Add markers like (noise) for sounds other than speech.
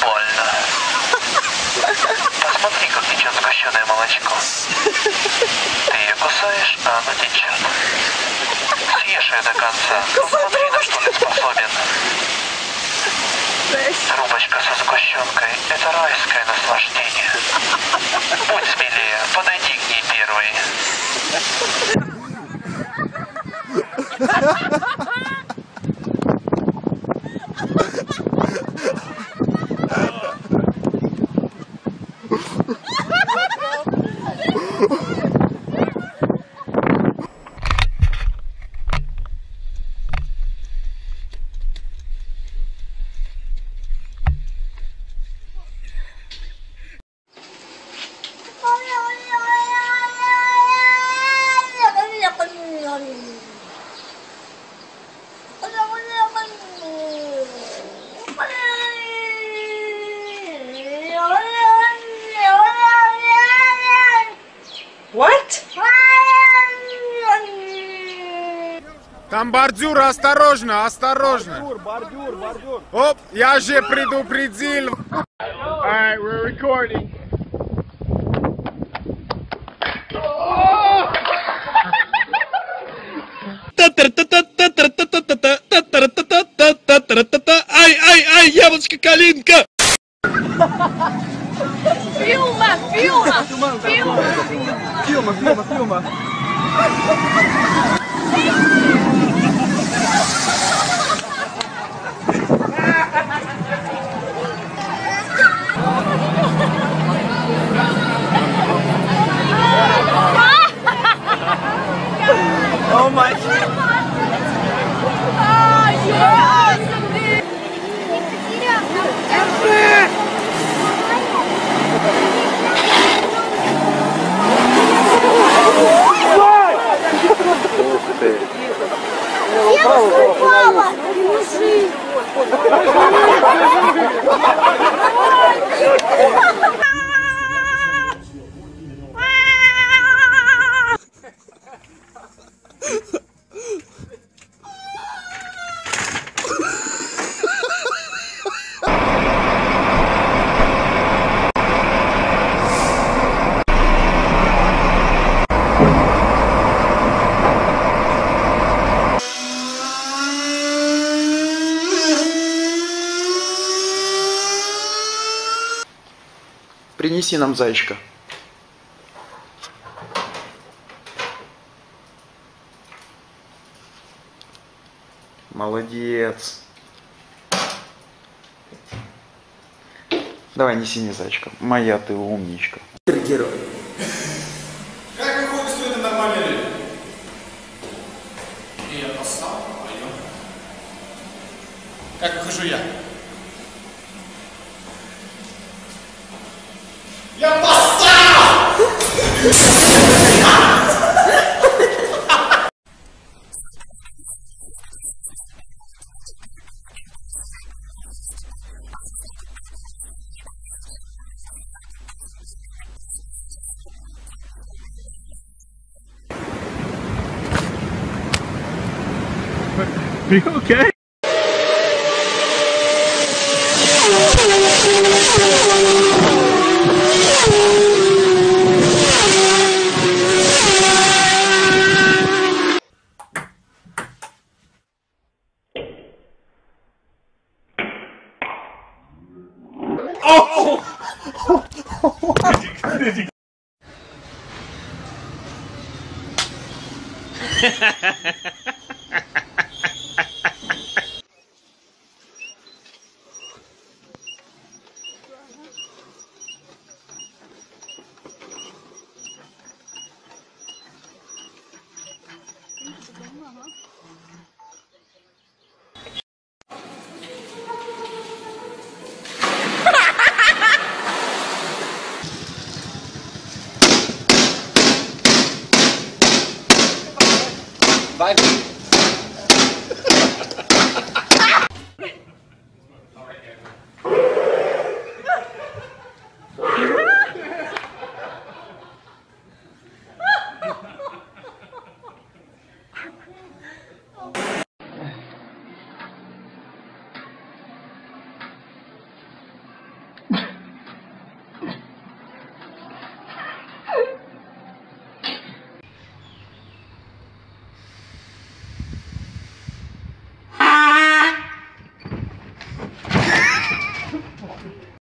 больно. Посмотри, как течет сгущенное молочко. Ты ее кусаешь, а оно течет. Съешь ее до конца. Ну, Посмотри, на что ты способен. Трубочка со сгущенкой – это райское наслаждение. Будь смелее, подойди к ней первой. Ha ha ha! What? Там бордюр, осторожно, осторожно. Бордюр, бордюр, бордюр. Оп, я же предупредил. Alright, we're recording. Ай, ай, ай, яблочко калинка! Filma, filma, filma. Filma, filma, filma. (laughs) Oh my Принеси нам зайчика. Молодец. Давай, неси мне зайчика. Моя ты умничка. Герой. Как выходит, что это нормальные люди? И я постал, пойдем. Как выхожу я? ¡Ya basta! Are you okay? Oh! Ha ha ha ha! Vai vir.